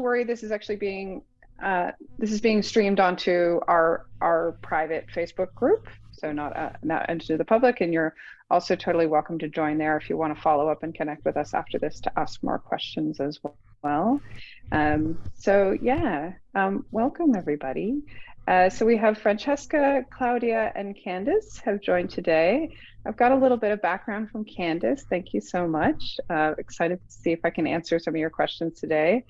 worry, this is actually being uh, this is being streamed onto our our private Facebook group, so not uh, not into the public. And you're also totally welcome to join there if you want to follow up and connect with us after this to ask more questions as well. Um, so yeah, um, welcome everybody. Uh, so we have Francesca, Claudia, and Candice have joined today. I've got a little bit of background from Candice. Thank you so much. Uh, excited to see if I can answer some of your questions today.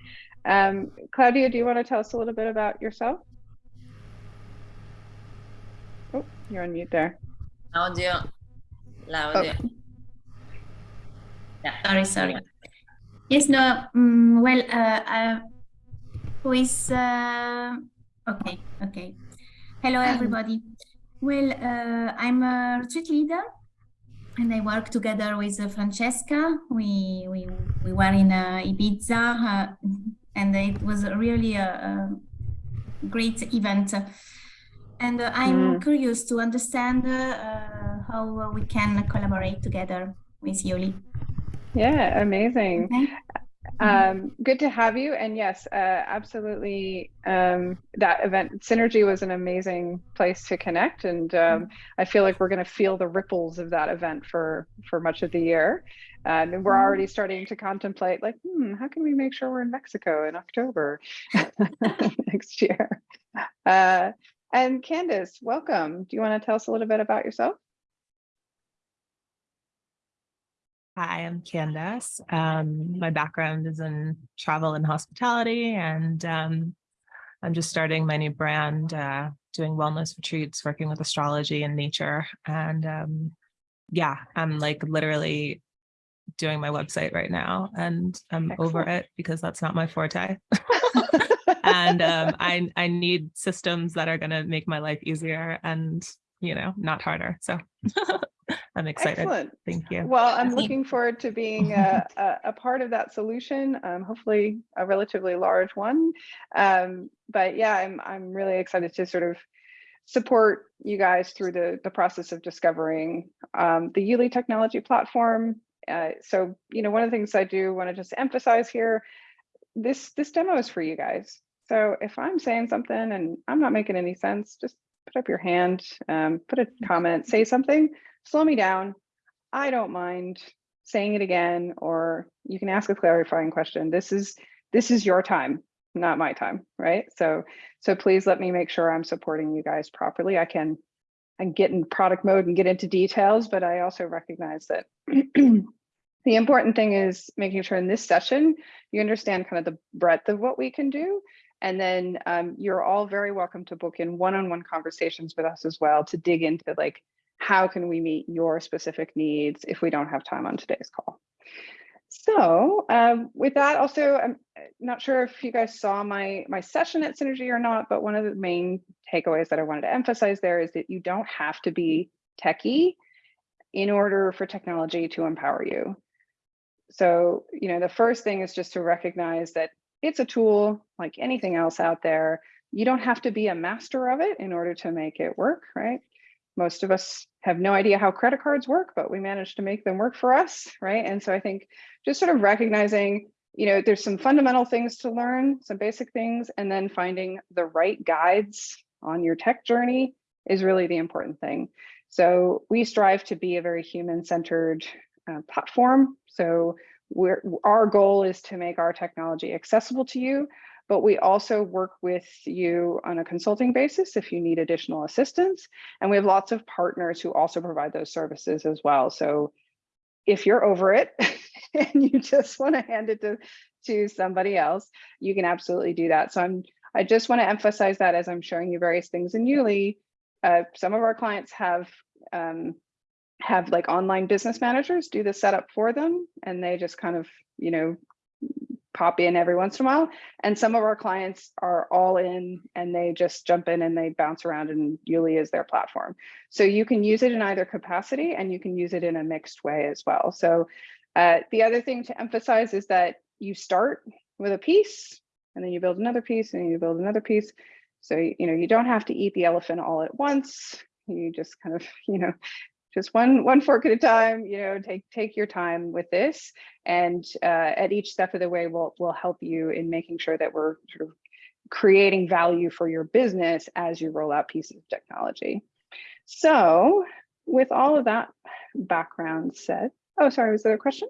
Um, Claudia, do you want to tell us a little bit about yourself? Oh, you're on mute there. Audio. Laudio. Oh. Yeah. Sorry, sorry. Yes, no, um, well, uh, uh, who is, uh, okay, okay. Hello, everybody. Well, uh, I'm a retreat leader and I work together with uh, Francesca. We, we, we were in uh, Ibiza and it was really a, a great event. And uh, I'm mm. curious to understand uh, how we can collaborate together with Youli. Yeah, amazing. Okay. Um, good to have you. And yes, uh, absolutely. Um, that event, Synergy, was an amazing place to connect. And um, I feel like we're going to feel the ripples of that event for for much of the year. And we're already starting to contemplate, like, hmm, how can we make sure we're in Mexico in October next year? Uh, and Candice, welcome. Do you want to tell us a little bit about yourself? Hi, I'm Candace. Um, my background is in travel and hospitality, and um, I'm just starting my new brand, uh, doing wellness retreats, working with astrology and nature. And um, yeah, I'm like literally doing my website right now, and I'm Excellent. over it because that's not my forte. and um, I, I need systems that are going to make my life easier and, you know, not harder. So I'm excited. Excellent. Thank you. Well, I'm looking forward to being a, a, a part of that solution, um, hopefully a relatively large one. Um, but yeah, I'm, I'm really excited to sort of support you guys through the, the process of discovering um, the Youli technology platform. Uh, so, you know, one of the things I do want to just emphasize here, this, this demo is for you guys. So if I'm saying something and I'm not making any sense, just put up your hand, um, put a comment, say something, slow me down. I don't mind saying it again, or you can ask a clarifying question. This is this is your time, not my time, right? So so please let me make sure I'm supporting you guys properly. I can Can get in product mode and get into details, but I also recognize that the important thing is making sure in this session you understand kind of the breadth of what we can do and then um, you're all very welcome to book in one-on-one -on -one conversations with us as well to dig into like, how can we meet your specific needs if we don't have time on today's call? So um, with that, also, I'm uh, not sure if you guys saw my, my session at Synergy or not, but one of the main takeaways that I wanted to emphasize there is that you don't have to be techie in order for technology to empower you. So, you know, the first thing is just to recognize that it's a tool like anything else out there. You don't have to be a master of it in order to make it work, right? Most of us have no idea how credit cards work, but we managed to make them work for us, right? And so I think just sort of recognizing, you know, there's some fundamental things to learn, some basic things, and then finding the right guides on your tech journey is really the important thing. So we strive to be a very human-centered uh, platform. So we're, our goal is to make our technology accessible to you, but we also work with you on a consulting basis if you need additional assistance. And we have lots of partners who also provide those services as well. So if you're over it and you just want to hand it to, to somebody else, you can absolutely do that. So I'm, I just want to emphasize that as I'm showing you various things in Youli, uh, some of our clients have um, have like online business managers do the setup for them and they just kind of, you know, pop in every once in a while. And some of our clients are all in and they just jump in and they bounce around and Youli is their platform. So you can use it in either capacity and you can use it in a mixed way as well. So uh, the other thing to emphasize is that you start with a piece and then you build another piece and you build another piece. So, you know, you don't have to eat the elephant all at once. You just kind of, you know, just one one fork at a time. You know, take take your time with this, and uh, at each step of the way, we'll we'll help you in making sure that we're sort of creating value for your business as you roll out pieces of technology. So, with all of that background said, oh, sorry, was there a question?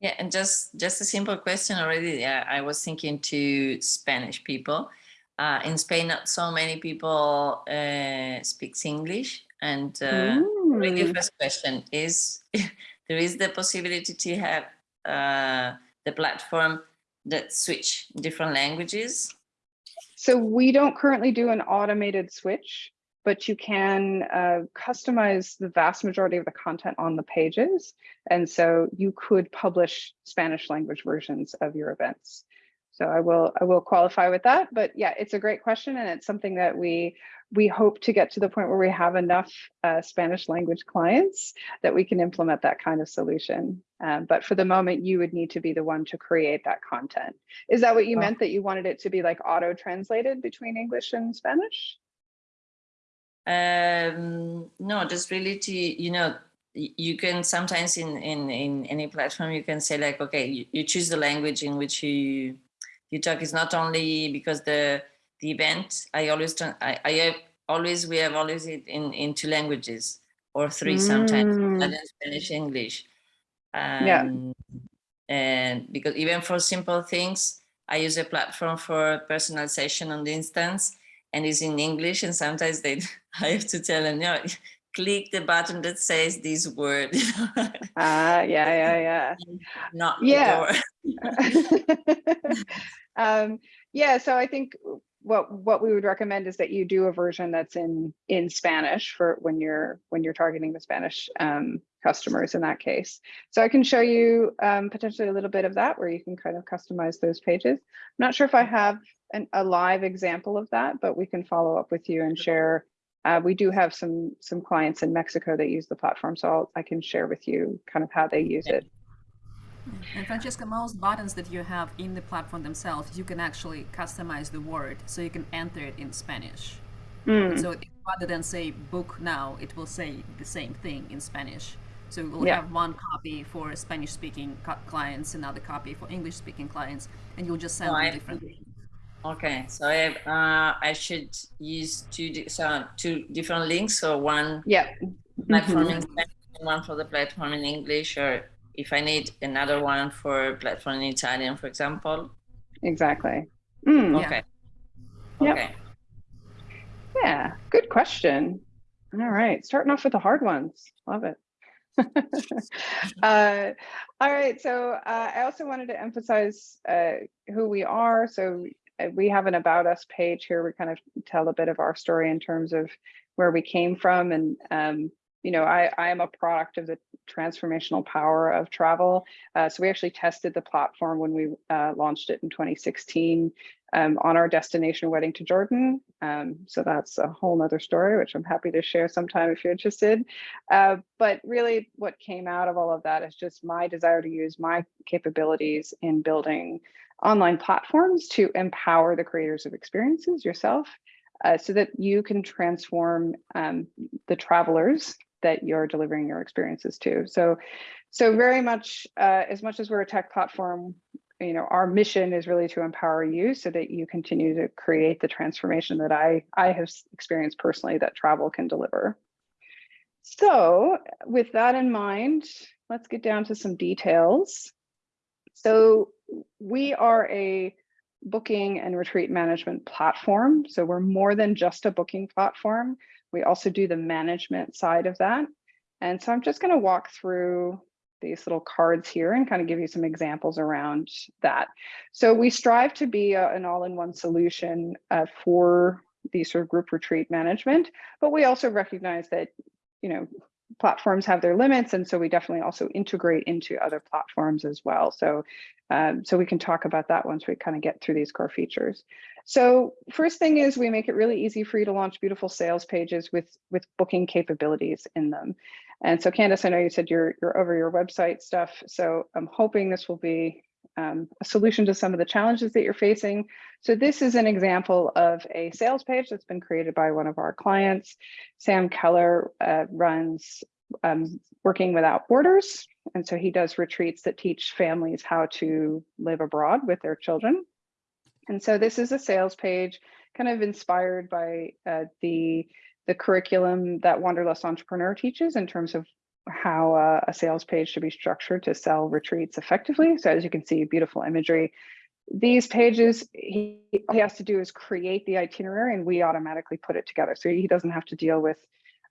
Yeah, and just just a simple question already. Yeah, I was thinking to Spanish people. Uh, in Spain, not so many people uh, speaks English, and uh, already Mm. first question is: there is the possibility to have uh, the platform that switch different languages? So we don't currently do an automated switch, but you can uh, customize the vast majority of the content on the pages. And so you could publish Spanish language versions of your events. So I will I will qualify with that. But yeah, it's a great question. And it's something that we we hope to get to the point where we have enough uh, Spanish language clients that we can implement that kind of solution. Um, but for the moment, you would need to be the one to create that content. Is that what you meant that you wanted it to be like auto translated between English and Spanish? Um, no, just really to, you know, you can sometimes in, in, in any platform, you can say like, okay, you, you choose the language in which you, you talk is not only because the, the event, I always, I, I have always, we have always it in, in two languages or three sometimes, Mm. Italian, Spanish, English. Yeah. Um, And because even for simple things, I use a platform for personalization on the instance and it's in English. And sometimes they, I have to tell them, no, click the button that says this word, Ah, yeah, yeah, not Yeah. the door. yeah. um, yeah, so I think what what we would recommend is that you do a version that's in in Spanish for when you're when you're targeting the Spanish um, customers in that case. So I can show you um, potentially a little bit of that where you can kind of customize those pages. I'm not sure if I have an, a live example of that, but we can follow up with you and share. Uh, we do have some some clients in Mexico that use the platform, so I'll, I can share with you kind of how they use it. And Francesca, most buttons that you have in the platform themselves, you can actually customize the word so you can enter it in Spanish. Mm, So rather than say book now, it will say the same thing in Spanish. So we'll Yeah. have one copy for Spanish speaking clients, another copy for English speaking clients, and you'll just send Oh, them I- different. Okay, so I, have, uh, I should use two, di- so two different links. So one yeah. platform in Spanish one for the platform in English, or if I need another one for platform in Italian, for example. Exactly. Mm, Yeah. Okay. Yep. Okay. yeah, good question. All right, starting off with the hard ones. Love it. uh, all right, so uh, I also wanted to emphasize uh, who we are. So we have an about us page here. We kind of tell a bit of our story in terms of where we came from. And, um, you know, I, I am a product of the transformational power of travel. Uh, so we actually tested the platform when we uh, launched it in 2016 um, on our destination wedding to Jordan. Um, so that's a whole nother story, which I'm happy to share sometime if you're interested. Uh, but really what came out of all of that is just my desire to use my capabilities in building online platforms to empower the creators of experiences yourself uh, so that you can transform um, the travelers that you're delivering your experiences to. So, so very much, uh, as much as we're a tech platform, you know, our mission is really to empower you so that you continue to create the transformation that I, I have experienced personally that travel can deliver. So with that in mind, let's get down to some details. So we are a booking and retreat management platform. So we're more than just a booking platform. We also do the management side of that. And so I'm just going to walk through these little cards here and kind of give you some examples around that. So we strive to be a, an all-in-one solution uh, for the sort of group retreat management, but we also recognize that, you know, platforms have their limits. And so we definitely also integrate into other platforms as well. So, um, so we can talk about that once we kind of get through these core features. So first thing is we make it really easy for you to launch beautiful sales pages with, with booking capabilities in them. And so Candace, I know you said you're, you're over your website stuff. So I'm hoping this will be um, a solution to some of the challenges that you're facing. So this is an example of a sales page that's been created by one of our clients. Sam Keller uh, runs um, Working Without Borders. And so he does retreats that teach families how to live abroad with their children. And so this is a sales page kind of inspired by uh, the, the curriculum that Wanderlust Entrepreneur teaches in terms of how a sales page should be structured to sell retreats effectively. So as you can see, beautiful imagery. These pages, he, all he has to do is create the itinerary and we automatically put it together. So he doesn't have to deal with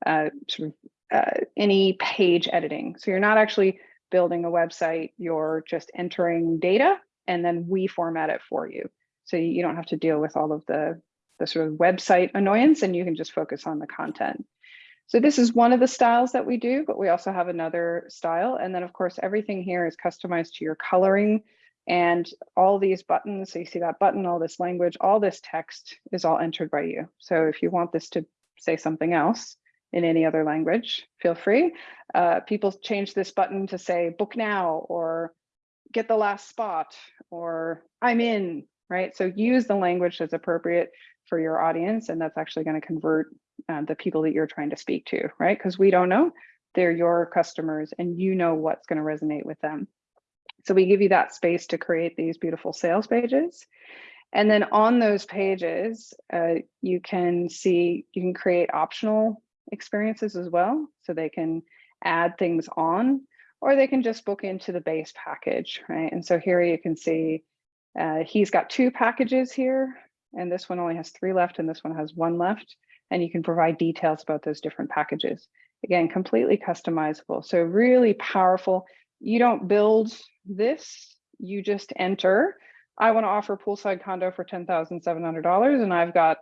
uh, sort of uh, any page editing. So you're not actually building a website, you're just entering data and then we format it for you. So you don't have to deal with all of the, the sort of website annoyance and you can just focus on the content. So this is one of the styles that we do, but we also have another style. And then of course, everything here is customized to your coloring and all these buttons. So you see that button, all this language, all this text is all entered by you. So if you want this to say something else in any other language, feel free. Uh, people change this button to say book now or get the last spot or I'm in, right? So use the language that's appropriate for your audience and that's actually going to convert uh, the people that you're trying to speak to, right? Because we don't know, they're your customers and you know what's going to resonate with them. So we give you that space to create these beautiful sales pages. And then on those pages, uh, you can see, you can create optional experiences as well. So they can add things on, or they can just book into the base package, right? And so here you can see uh, he's got two packages here, and this one only has three left, and this one has one left. And you can provide details about those different packages. Again, completely customizable. So really powerful. You don't build this, you just enter. I want to offer poolside condo for $10,700 and I've got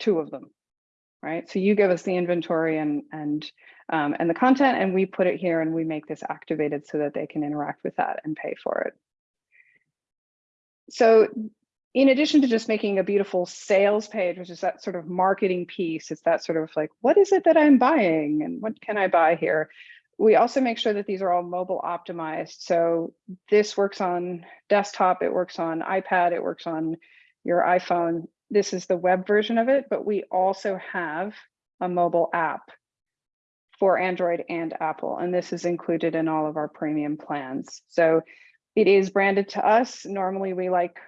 two of them, right? So you give us the inventory and, and, um, and the content and we put it here and we make this activated so that they can interact with that and pay for it. So in addition to just making a beautiful sales page, which is that sort of marketing piece, it's that sort of like, what is it that I'm buying and what can I buy here? We also make sure that these are all mobile optimized. So this works on desktop, it works on iPad, it works on your iPhone. This is the web version of it, but we also have a mobile app for Android and Apple, and this is included in all of our premium plans. So it is branded to us. Normally we like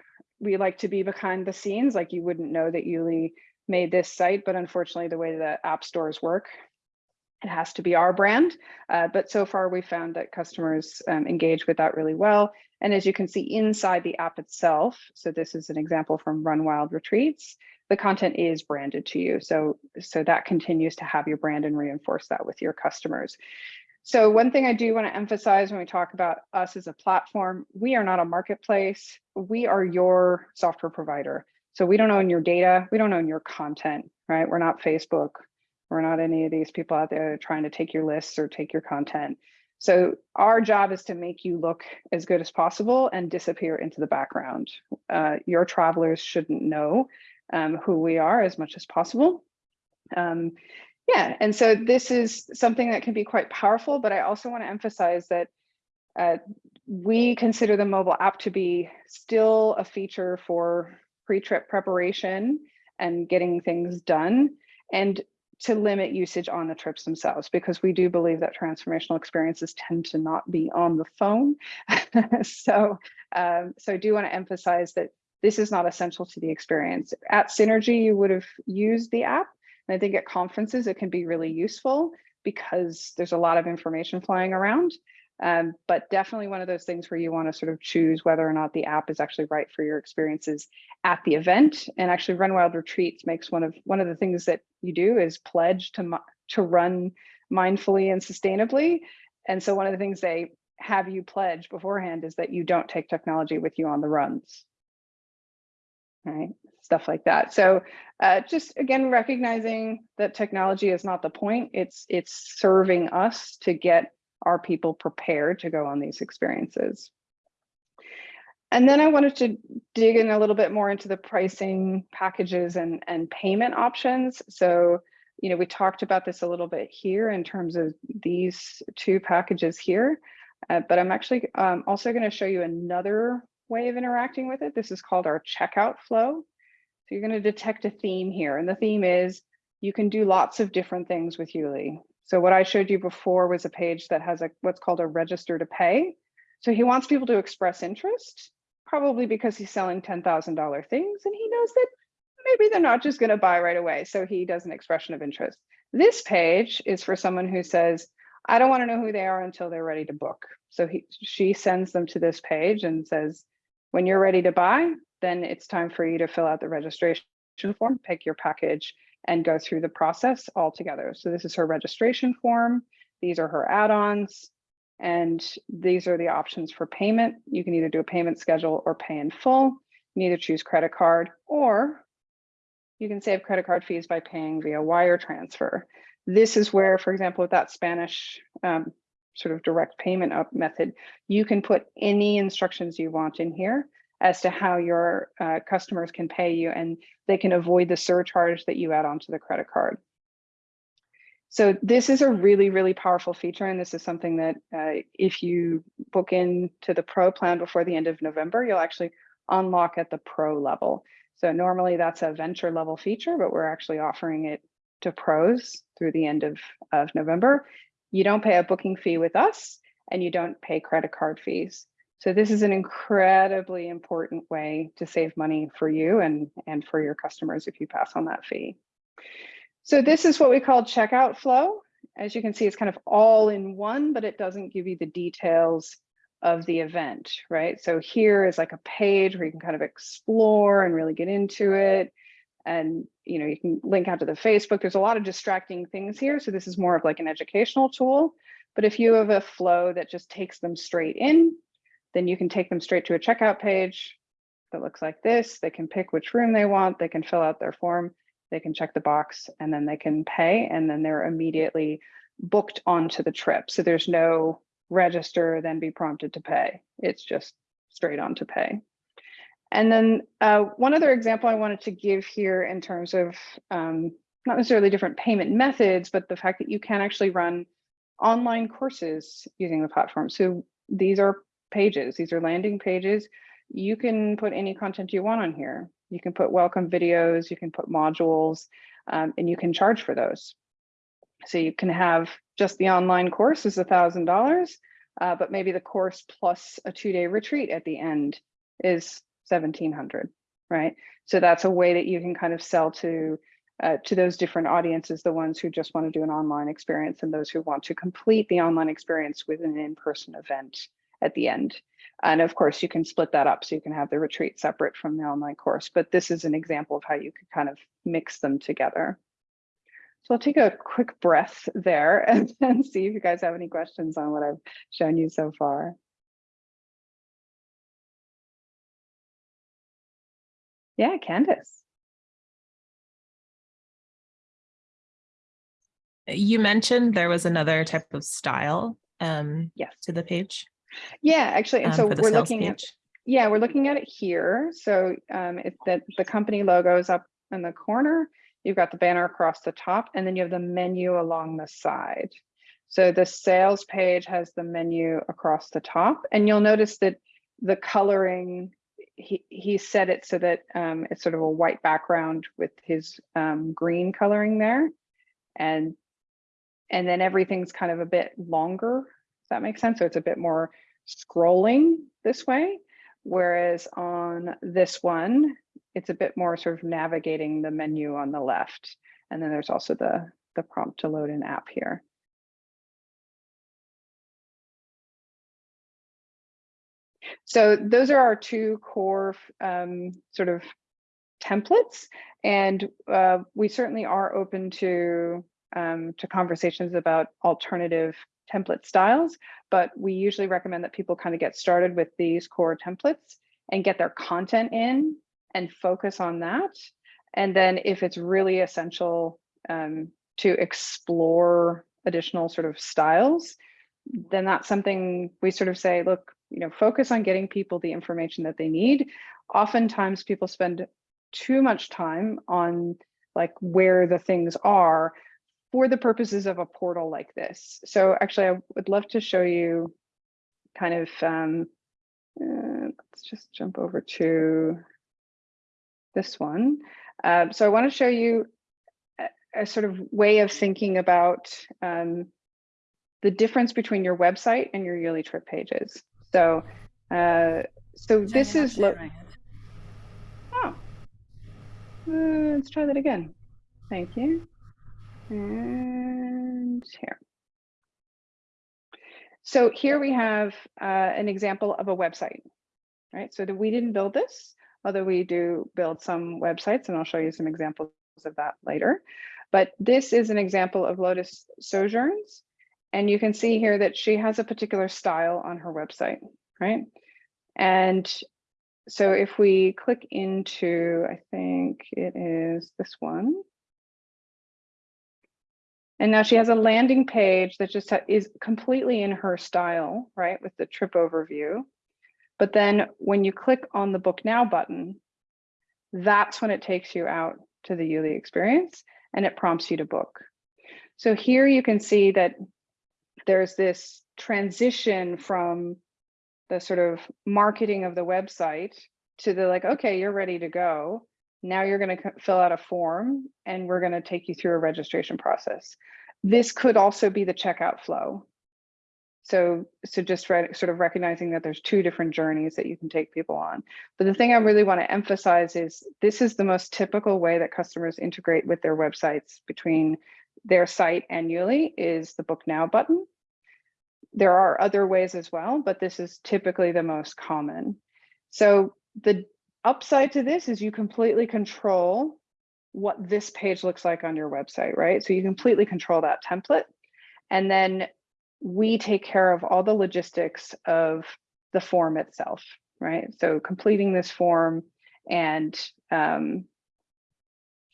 we like to be behind the scenes, like you wouldn't know that Youli made this site, but unfortunately the way the app stores work, it has to be our brand. Uh, but so far we found that customers um, engage with that really well. And as you can see inside the app itself, so this is an example from Run Wild Retreats, the content is branded to you. So, so that continues to have your brand and reinforce that with your customers. So one thing I do want to emphasize when we talk about us as a platform, we are not a marketplace. We are your software provider. So we don't own your data. We don't own your content, right? We're not Facebook. We're not any of these people out there trying to take your lists or take your content. So our job is to make you look as good as possible and disappear into the background. Uh, your travelers shouldn't know um, who we are as much as possible. Um, yeah, and so this is something that can be quite powerful, but I also want to emphasize that uh, we consider the mobile app to be still a feature for pre-trip preparation and getting things done and to limit usage on the trips themselves because we do believe that transformational experiences tend to not be on the phone. so, um, so I do want to emphasize that this is not essential to the experience. At Synergy, you would have used the app, and I think at conferences, it can be really useful because there's a lot of information flying around. Um, but definitely one of those things where you want to sort of choose whether or not the app is actually right for your experiences at the event. And actually Run Wild Retreats makes one of one of the things that you do is pledge to, to run mindfully and sustainably. And so one of the things they have you pledge beforehand is that you don't take technology with you on the runs. Right, stuff like that. So uh, just again, recognizing that technology is not the point. It's it's serving us to get our people prepared to go on these experiences. And then I wanted to dig in a little bit more into the pricing packages and, and payment options. So, you know, we talked about this a little bit here in terms of these two packages here, uh, but I'm actually um, also going to show you another way of interacting with it. This is called our checkout flow. So you're going to detect a theme here, and the theme is you can do lots of different things with Youli. So what I showed you before was a page that has a what's called a register to pay. So he wants people to express interest, probably because he's selling $10,000 things and he knows that maybe they're not just going to buy right away. So he does an expression of interest. This page is for someone who says, I don't want to know who they are until they're ready to book. So he, she sends them to this page and says, when you're ready to buy, then it's time for you to fill out the registration form, pick your package and go through the process all together. So this is her registration form. These are her add-ons. And these are the options for payment. You can either do a payment schedule or pay in full. You can either choose credit card or you can save credit card fees by paying via wire transfer. This is where, for example, with that Spanish um, sort of direct payment up method, you can put any instructions you want in here as to how your uh, customers can pay you and they can avoid the surcharge that you add onto the credit card. So this is a really, really powerful feature. And this is something that uh, if you book into the pro plan before the end of November, you'll actually unlock at the pro level. So normally that's a venture level feature, but we're actually offering it to pros through the end of, of November. You don't pay a booking fee with us and you don't pay credit card fees. So this is an incredibly important way to save money for you and, and for your customers if you pass on that fee. So this is what we call checkout flow. As you can see, it's kind of all in one, but it doesn't give you the details of the event, right? So here is like a page where you can kind of explore and really get into it. And, you know, you can link out to the Facebook. There's a lot of distracting things here. So this is more of like an educational tool. But if you have a flow that just takes them straight in, then you can take them straight to a checkout page that looks like this. They can pick which room they want. They can fill out their form. They can check the box and then they can pay and then they're immediately booked onto the trip. So there's no register, then be prompted to pay. It's just straight on to pay. And then uh, one other example I wanted to give here in terms of um, not necessarily different payment methods, but the fact that you can actually run online courses using the platform. So these are pages, these are landing pages. You can put any content you want on here. You can put welcome videos, you can put modules, um, and you can charge for those. So you can have just the online course is a thousand dollars, uh, but maybe the course plus a two-day retreat at the end is 1700, right? So that's a way that you can kind of sell to uh, to those different audiences, the ones who just want to do an online experience and those who want to complete the online experience with an in-person event at the end. And of course, you can split that up so you can have the retreat separate from the online course, but this is an example of how you could kind of mix them together. So I'll take a quick breath there and, and see if you guys have any questions on what I've shown you so far. Yeah, Candice. You mentioned there was another type of style um, Yes. to the page. Yeah, actually, and um, so we're looking at page. Yeah, we're looking at it here. So um, it's that the company logo is up in the corner. You've got the banner across the top, and then you have the menu along the side. So the sales page has the menu across the top, and you'll notice that the coloring, he, he set it so that um, it's sort of a white background with his um, green coloring there. And, and then everything's kind of a bit longer. Does that make sense? So it's a bit more scrolling this way. Whereas on this one, it's a bit more sort of navigating the menu on the left. And then there's also the, the prompt to load an app here. So those are our two core um, sort of templates. And uh, we certainly are open to, um, to conversations about alternative template styles, but we usually recommend that people kind of get started with these core templates and get their content in and focus on that. And then if it's really essential um, to explore additional sort of styles, then that's something we sort of say, look, you know, focus on getting people the information that they need. Oftentimes people spend too much time on like where the things are for the purposes of a portal like this. So actually, I would love to show you kind of, um, uh, let's just jump over to this one. Uh, so I want to show you a sort of way of thinking about um, the difference between your website and your Youli trip pages. So, uh, so this is, lo- oh, Uh, let's try that again. Thank you. And here. So here we have uh, an example of a website, right? So we didn't build this, although we do build some websites, and I'll show you some examples of that later. But this is an example of Lotus Sojourns. And you can see here that she has a particular style on her website, right? And so if we click into, I think it is this one. And now she has a landing page that just is completely in her style, right, with the trip overview. But then when you click on the book now button, that's when it takes you out to the Youli experience and it prompts you to book. So here you can see that there's this transition from the sort of marketing of the website to the like, okay, you're ready to go. Now you're going to fill out a form and we're going to take you through a registration process. This could also be the checkout flow. So, so just sort of recognizing that there's two different journeys that you can take people on. But the thing I really want to emphasize is this is the most typical way that customers integrate with their websites between their site and is the book now button. There are other ways as well, but this is typically the most common. So the upside to this is you completely control what this page looks like on your website, right? So you completely control that template. And then we take care of all the logistics of the form itself, right? So completing this form and um,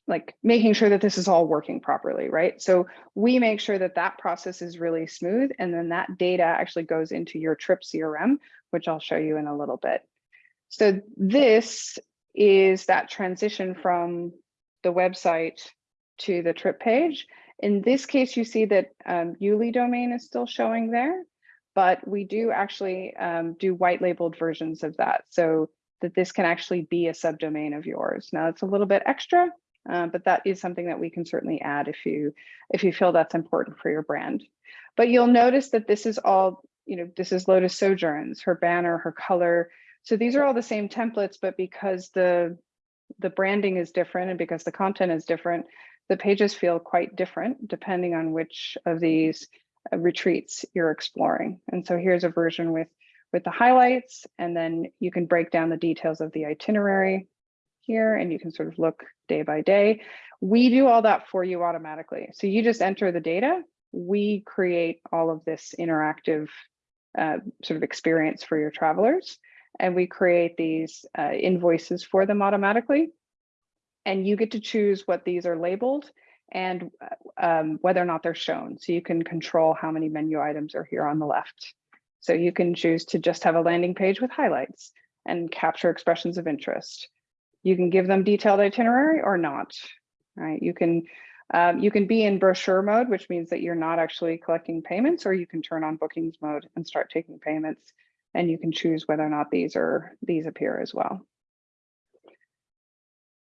like making sure that this is all working properly, right? So we make sure that that process is really smooth and then that data actually goes into your trip CRM, which I'll show you in a little bit. So this is that transition from the website to the trip page. In this case, you see that um, Youli domain is still showing there, but we do actually um, do white labeled versions of that so that this can actually be a subdomain of yours. Now it's a little bit extra, uh, but that is something that we can certainly add if you if you feel that's important for your brand. But you'll notice that this is all, you know, this is Lotus Sojourns, her banner, her color. So these are all the same templates, but because the the branding is different and because the content is different, the pages feel quite different depending on which of these uh, retreats you're exploring. And so here's a version with with the highlights, and then you can break down the details of the itinerary here, and you can sort of look day by day. We do all that for you automatically. So you just enter the data, we create all of this interactive uh, sort of experience for your travelers and we create these uh, invoices for them automatically. And you get to choose what these are labeled and um, whether or not they're shown. So you can control how many menu items are here on the left. So you can choose to just have a landing page with highlights and capture expressions of interest. You can give them detailed itinerary or not, right? You can um, you can be in brochure mode, which means that you're not actually collecting payments, or you can turn on bookings mode and start taking payments and you can choose whether or not these are these appear as well.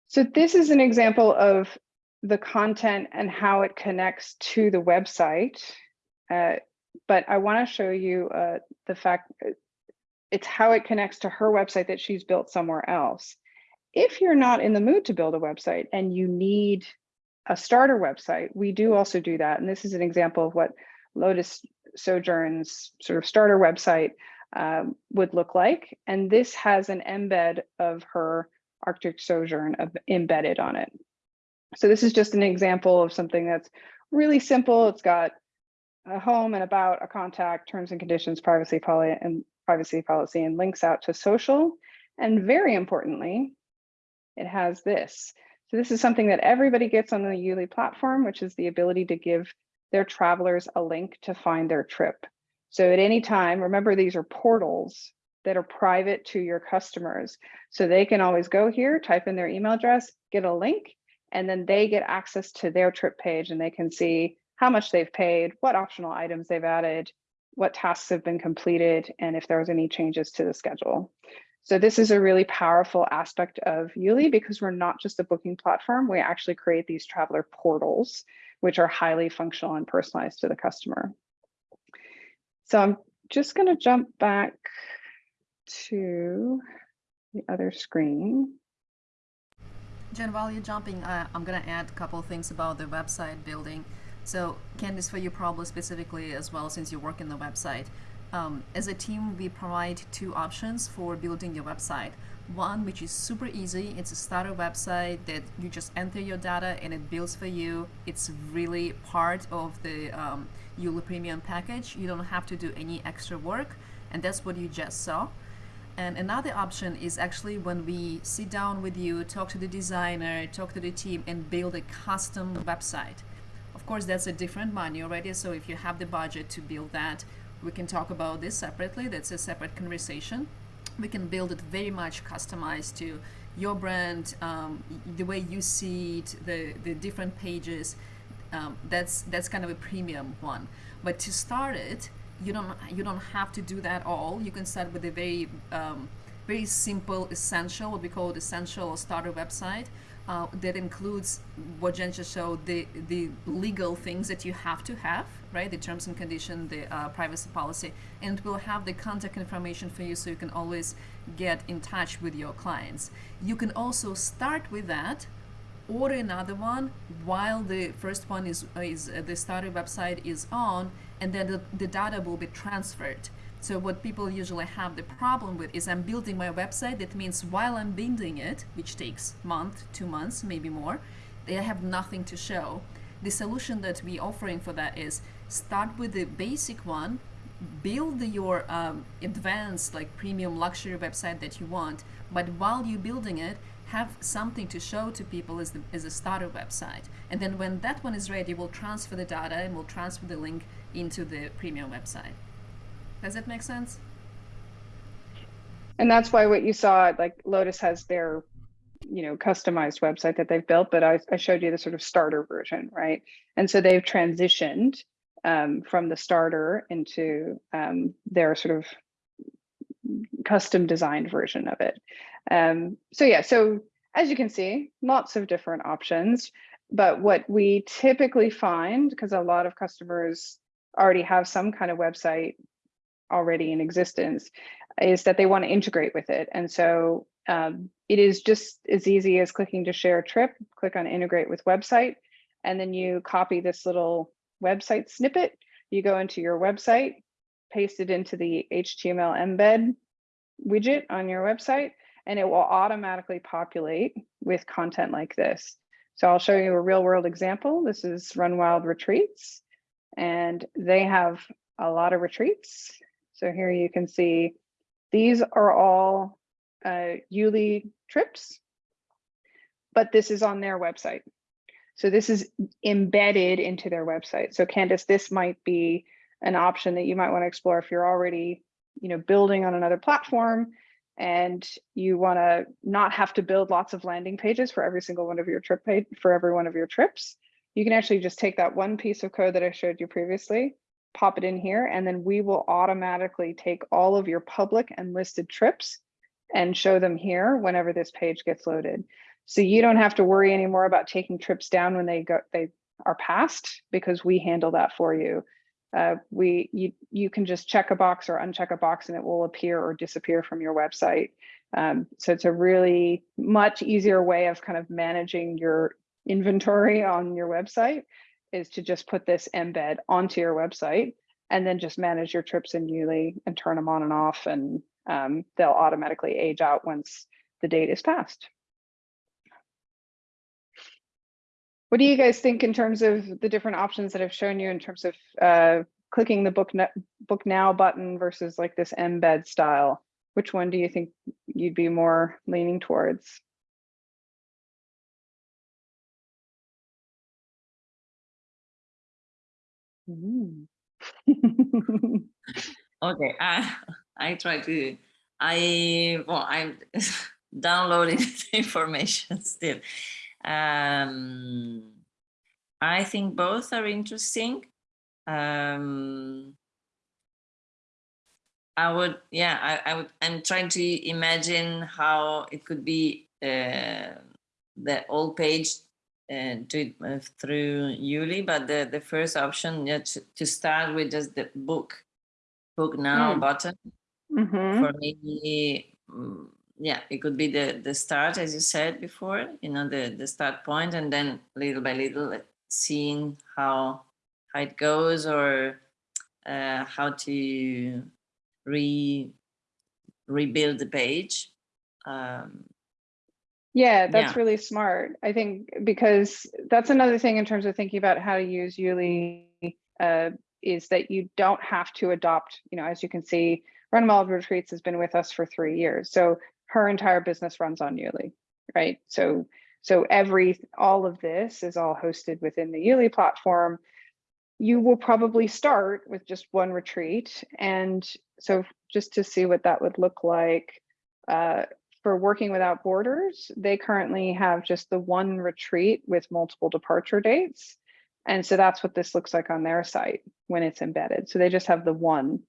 So this is an example of the content and how it connects to the website. Uh, but I want to show you uh, the fact it's how it connects to her website that she's built somewhere else. If you're not in the mood to build a website and you need a starter website, we do also do that. And this is an example of what Lotus Sojourn's sort of starter website um, would look like. And this has an embed of her Arctic sojourn of, embedded on it. So this is just an example of something that's really simple. It's got a home and about, a contact, terms and conditions, privacy policy, and privacy policy, and links out to social. And very importantly, it has this. So this is something that everybody gets on the Youli platform, which is the ability to give their travelers a link to find their trip. So at any time, remember these are portals that are private to your customers. So they can always go here, type in their email address, get a link, and then they get access to their trip page and they can see how much they've paid, what optional items they've added, what tasks have been completed, and if there's any changes to the schedule. So this is a really powerful aspect of Youli because we're not just a booking platform, we actually create these traveler portals, which are highly functional and personalized to the customer. So I'm just gonna jump back to the other screen. Jen, while you're jumping, uh, I'm gonna add a couple things about the website building. So, Candice, for you probably specifically as well, since you work in the website, um, as a team, we provide two options for building your website. One, which is super easy, it's a starter website that you just enter your data and it builds for you. It's really part of the um, Premium package. You don't have to do any extra work, and that's what you just saw. And another option is actually when we sit down with you, talk to the designer, talk to the team, and build a custom website. Of course, that's a different money already. So if you have the budget to build that, we can talk about this separately. That's a separate conversation. We can build it very much customized to your brand, um, the way you see it, the, the different pages. Um, that's that's kind of a premium one. But to start it, you don't you don't have to do that all. You can start with a very um, very simple essential, what we call it essential starter website. Uh, that includes what Jen just showed, the, the legal things that you have to have, right? The terms and condition, the uh, privacy policy, and it will have the contact information for you so you can always get in touch with your clients. You can also start with that, order another one while the first one is, is uh, the starter website is on, and then the, the data will be transferred. So what people usually have the problem with is I'm building my website. That means while I'm building it, which takes month, two months, maybe more, they have nothing to show. The solution that we're offering for that is start with the basic one, build your um, advanced like premium luxury website that you want, but while you're building it, have something to show to people as, the, as a starter website. And then when that one is ready, we'll transfer the data and we'll transfer the link into the premium website. Does that make sense? And that's why what you saw, like Lotus has their, you know, customized website that they've built, but I, I showed you the sort of starter version, right? And so they've transitioned um, from the starter into um, their sort of custom designed version of it. Um, so yeah, so as you can see, lots of different options. But what we typically find, because a lot of customers already have some kind of website already in existence is that they want to integrate with it. And so um, it is just as easy as clicking to share a trip, click on integrate with website, and then you copy this little website snippet. You go into your website, paste it into the HTML embed widget on your website, and it will automatically populate with content like this. So I'll show you a real world example. This is Run Wild Retreats, and they have a lot of retreats. So here you can see these are all uh, Youli trips, but this is on their website. So this is embedded into their website. So Candice, this might be an option that you might want to explore if you're already, you know, building on another platform and you want to not have to build lots of landing pages for every single one of your trip page for every one of your trips. You can actually just take that one piece of code that I showed you previously, pop it in here, and then we will automatically take all of your public and listed trips and show them here whenever this page gets loaded. So you don't have to worry anymore about taking trips down when they go they are passed because we handle that for you. Uh, we you you can just check a box or uncheck a box and it will appear or disappear from your website. Um, so it's a really much easier way of kind of managing your inventory on your website is to just put this embed onto your website and then just manage your trips in Youli and turn them on and off and um, they'll automatically age out once the date is passed. What do you guys think in terms of the different options that I've shown you in terms of uh, clicking the book, book now button versus like this embed style? Which one do you think you'd be more leaning towards? Mm. okay, I I try to I well I'm downloading the information still. Um, I think both are interesting. Um, I would, yeah, I, I would, I'm trying to imagine how it could be uh, the old page uh, do it uh, through Youli, but the, the first option, yeah, to, to start with just the book, book now Mm. button. Mhm. For me, mm, yeah, it could be the, the start, as you said before, you know, the, the start point, and then little by little seeing how, how it goes or uh, how to re rebuild the page. Um, Yeah, that's Yeah. really smart. I think because that's another thing in terms of thinking about how to use Youli uh, is that you don't have to adopt, you know, as you can see, Run Wild Retreats has been with us for three years. So her entire business runs on Youli, right? So so every all of this is all hosted within the Youli platform. You will probably start with just one retreat. And so just to see what that would look like, uh, for Working Without Borders, they currently have just the one retreat with multiple departure dates. And so that's what this looks like on their site when it's embedded. So they just have the one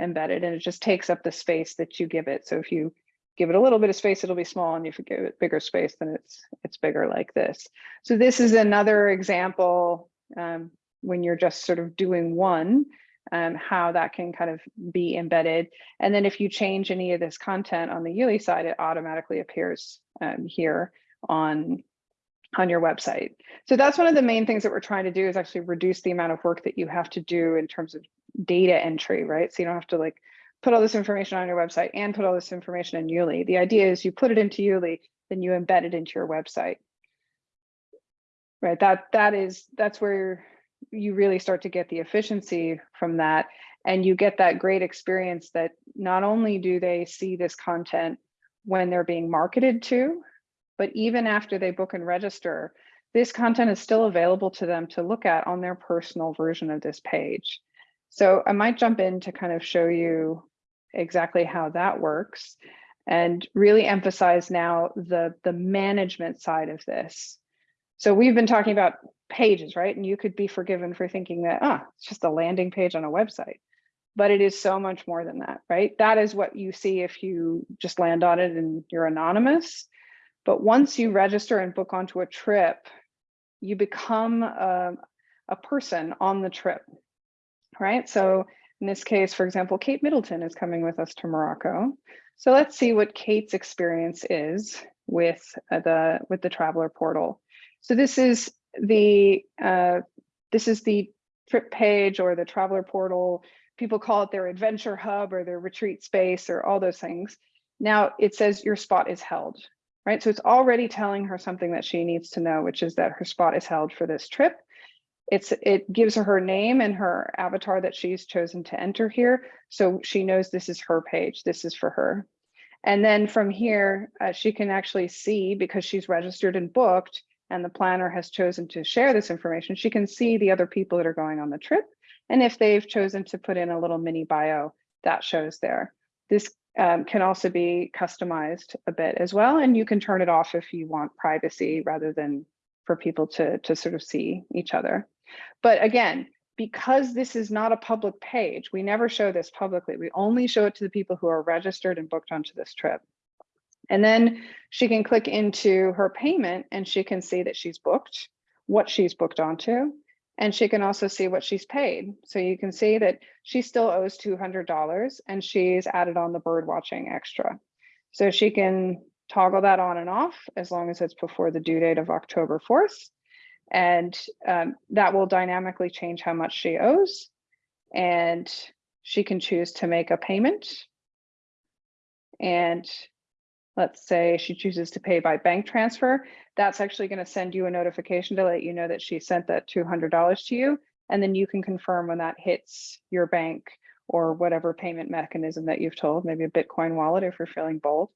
embedded and it just takes up the space that you give it. So if you give it a little bit of space, it'll be small. And if you give it bigger space, then it's it's bigger like this. So this is another example um, when you're just sort of doing one, um, how that can kind of be embedded. And then if you change any of this content on the Youli side, it automatically appears um, here on, on your website. So that's one of the main things that we're trying to do is actually reduce the amount of work that you have to do in terms of data entry, right? So you don't have to like put all this information on your website and put all this information in Youli. The idea is you put it into Youli, then you embed it into your website. Right, that that is that's where you really start to get the efficiency from that and you get that great experience that not only do they see this content when they're being marketed to, but even after they book and register, this content is still available to them to look at on their personal version of this page. So I might jump in to kind of show you exactly how that works and really emphasize now the, the management side of this. So we've been talking about pages, right? And you could be forgiven for thinking that, ah, it's just a landing page on a website. But it is so much more than that, right? That is what you see if you just land on it and you're anonymous. But once you register and book onto a trip, you become a, a person on the trip, right? So in this case, for example, Kate Middleton is coming with us to Morocco. So let's see what Kate's experience is with uh, the with the traveler portal. So this is the uh, this is the trip page or the traveler portal. People call it their adventure hub or their retreat space or all those things. Now it says your spot is held, right? So it's already telling her something that she needs to know, which is that her spot is held for this trip. It's it gives her her name and her avatar that she's chosen to enter here. So she knows this is her page. This is for her. And then from here, uh, she can actually see because she's registered and booked and the planner has chosen to share this information, she can see the other people that are going on the trip. And if they've chosen to put in a little mini bio, that shows there. This um, can also be customized a bit as well. And you can turn it off if you want privacy rather than for people to, to sort of see each other. But again, because this is not a public page, we never show this publicly. We only show it to the people who are registered and booked onto this trip. And then she can click into her payment and she can see that she's booked, what she's booked onto, and she can also see what she's paid. So you can see that she still owes $200 and she's added on the bird watching extra. So she can toggle that on and off as long as it's before the due date of October 4th. And um, that will dynamically change how much she owes. And she can choose to make a payment. And let's say she chooses to pay by bank transfer, that's actually going to send you a notification to let you know that she sent that $200 to you. And then you can confirm when that hits your bank or whatever payment mechanism that you've told, maybe a Bitcoin wallet if you're feeling bold.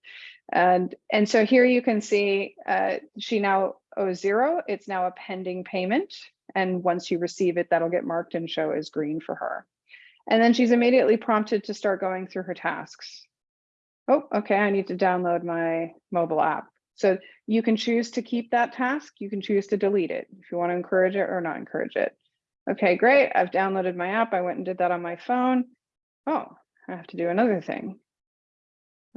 And, and so here you can see uh, she now owes zero. It's now a pending payment. And once you receive it, that'll get marked and show as green for her. And then she's immediately prompted to start going through her tasks. Oh, okay, I need to download my mobile app. So you can choose to keep that task. You can choose to delete it if you want to encourage it or not encourage it. Okay, great. I've downloaded my app. I went and did that on my phone. Oh, I have to do another thing.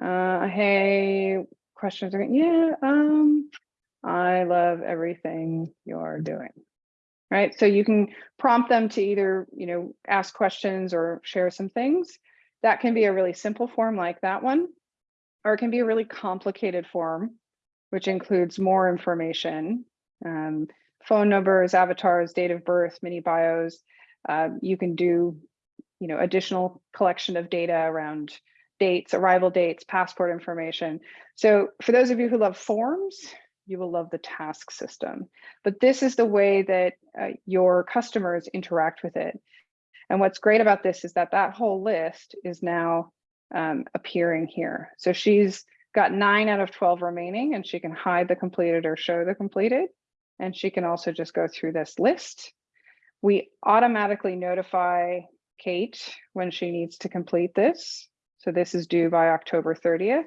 Uh, hey, questions are, yeah, um, I love everything you're doing. Right, so you can prompt them to either, you know, ask questions or share some things. That can be a really simple form like that one, or it can be a really complicated form, which includes more information, um, phone numbers, avatars, date of birth, mini bios. Uh, you can do, you know, additional collection of data around dates, arrival dates, passport information. So for those of you who love forms, you will love the task system. But this is the way that uh, your customers interact with it. And what's great about this is that that whole list is now um, appearing here. So she's got nine out of 12 remaining and she can hide the completed or show the completed. And she can also just go through this list. We automatically notify Kate when she needs to complete this. So this is due by October 30th.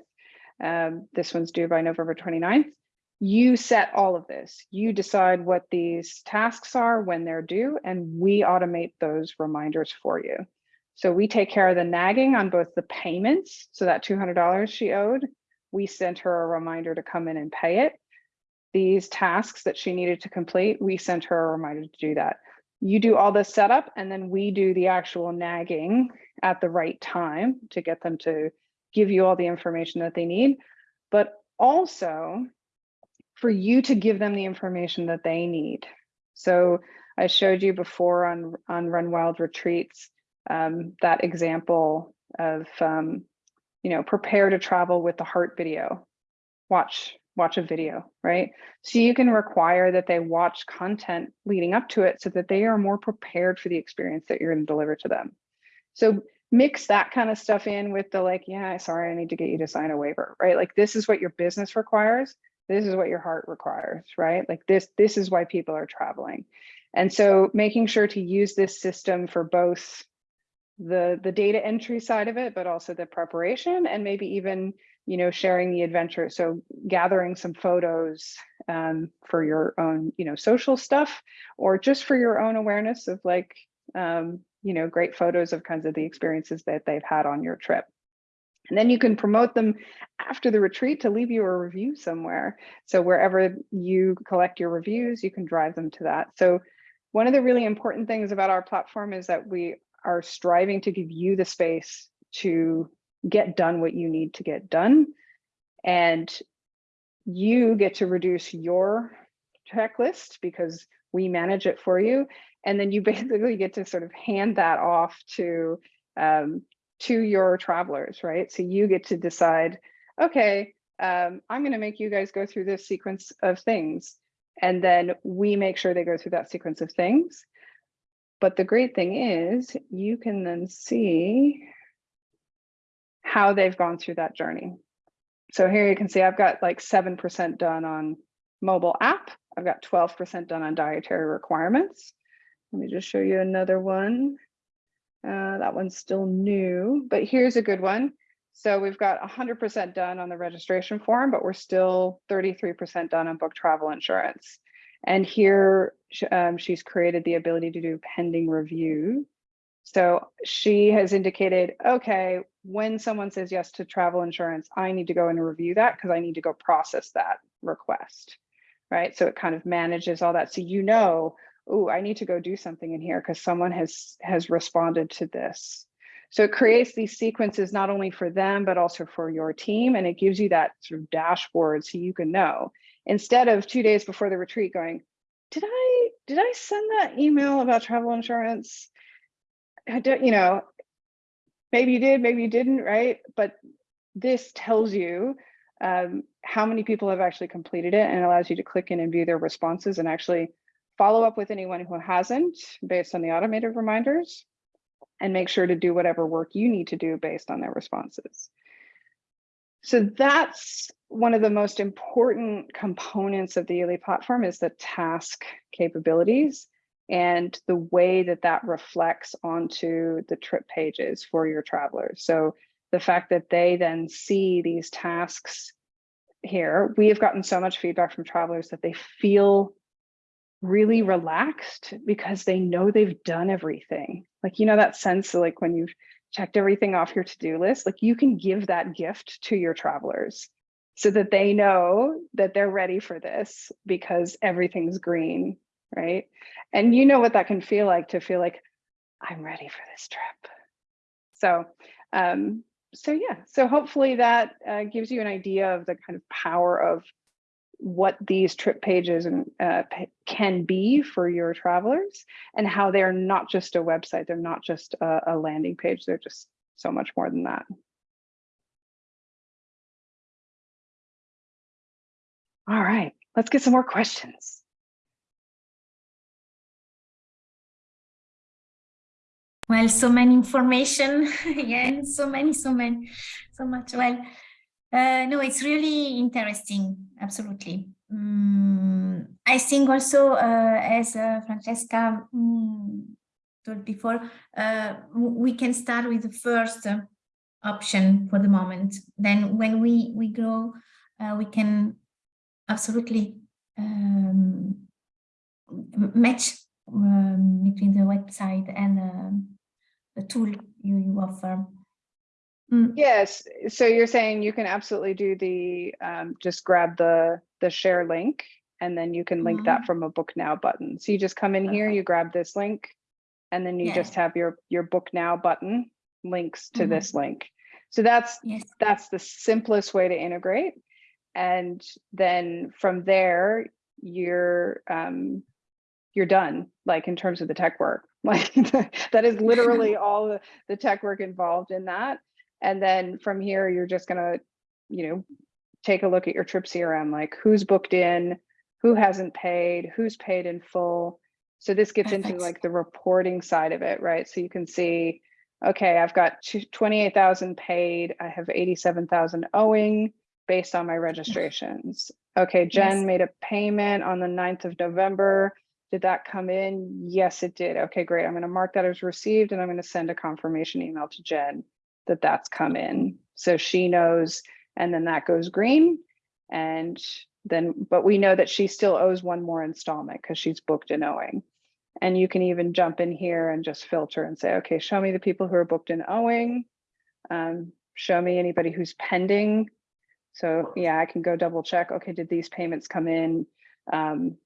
Um, this one's due by November 29th. You set all of this. You decide what these tasks are, when they're due, and we automate those reminders for you. So we take care of the nagging on both the payments. So that $200 she owed, we sent her a reminder to come in and pay it. These tasks that she needed to complete, we sent her a reminder to do that. You do all the setup and then we do the actual nagging at the right time to get them to give you all the information that they need, but also for you to give them the information that they need. So I showed you before on, on Run Wild Retreats, um, that example of, um, you know, prepare to travel with the heart video, watch, watch a video, right? So you can require that they watch content leading up to it so that they are more prepared for the experience that you're gonna deliver to them. So mix that kind of stuff in with the like, yeah, sorry, I need to get you to sign a waiver, right? Like this is what your business requires this is what your heart requires right like this this is why people are traveling and so making sure to use this system for both the the data entry side of it but also the preparation and maybe even you know sharing the adventure so gathering some photos um, for your own you know social stuff or just for your own awareness of like um, you know great photos of kinds of the experiences that they've had on your trip and then you can promote them after the retreat to leave you a review somewhere. So wherever you collect your reviews, you can drive them to that. So one of the really important things about our platform is that we are striving to give you the space to get done what you need to get done. And you get to reduce your checklist because we manage it for you. And then you basically get to sort of hand that off to um, to your travelers, right? So you get to decide, okay, um, I'm going to make you guys go through this sequence of things. And then we make sure they go through that sequence of things. But the great thing is you can then see how they've gone through that journey. So here you can see I've got like 7% done on mobile app. I've got 12% done on dietary requirements. Let me just show you another one. Uh, that one's still new, but here's a good one. So we've got 100% done on the registration form, but we're still 33% done on book travel insurance. And here um, she's created the ability to do pending review. So she has indicated, okay, when someone says yes to travel insurance, I need to go and review that because I need to go process that request, right? So it kind of manages all that. So you know, oh, I need to go do something in here because someone has has responded to this. So it creates these sequences not only for them, but also for your team. And it gives you that sort of dashboard so you can know instead of two days before the retreat going, did I did I send that email about travel insurance? I don't, you know, maybe you did, maybe you didn't, right? But this tells you um, how many people have actually completed it and allows you to click in and view their responses and actually follow up with anyone who hasn't based on the automated reminders and make sure to do whatever work you need to do based on their responses. So that's one of the most important components of the Youli platform is the task capabilities and the way that that reflects onto the trip pages for your travelers. So the fact that they then see these tasks here, we have gotten so much feedback from travelers that they feel really relaxed because they know they've done everything. Like, you know, that sense of like when you've checked everything off your to-do list, like you can give that gift to your travelers so that they know that they're ready for this because everything's green, right? And you know what that can feel like to feel like I'm ready for this trip. So, um, so yeah, so hopefully that uh, gives you an idea of the kind of power of what these trip pages and uh, can be for your travelers and how they're not just a website, they're not just a, a landing page, they're just so much more than that. All right, let's get some more questions. Well, so many information, yeah, so many, so many, so much. Well, uh, no, it's really interesting, absolutely. Mm, I think also, uh, as uh, Francesca mm, told before, uh, we can start with the first uh, option for the moment. Then when we, we grow, uh, we can absolutely um, match um, between the website and um, the tool you, you offer. Mm, Yes, so you're saying you can absolutely do the, um, just grab the, the share link and then you can link that from a book now button. So you just come in here, you grab this link and then you Yeah. just have your, your book now button links to Mhm. this link. So that's, Yes. that's the simplest way to integrate. And then from there, you're, um, you're done, like in terms of the tech work. Like that is literally all the, the tech work involved in that. And then from here, you're just gonna, you know, take a look at your trip CRM, like who's booked in, who hasn't paid, who's paid in full. So this gets into like the reporting side of it, right? So you can see, okay, I've got 28,000 paid, I have 87,000 owing based on my registrations. Okay, Jen Yes. made a payment on the 9th of November. Did that come in? Yes, it did. Okay, great. I'm going to mark that as received and I'm going to send a confirmation email to Jen that that's come in. So she knows, and then that goes green. And then, but we know that she still owes one more installment because she's booked in owing. And you can even jump in here and just filter and say, okay, show me the people who are booked in owing. Um, show me anybody who's pending. So yeah, I can go double check. Okay, did these payments come in? Um,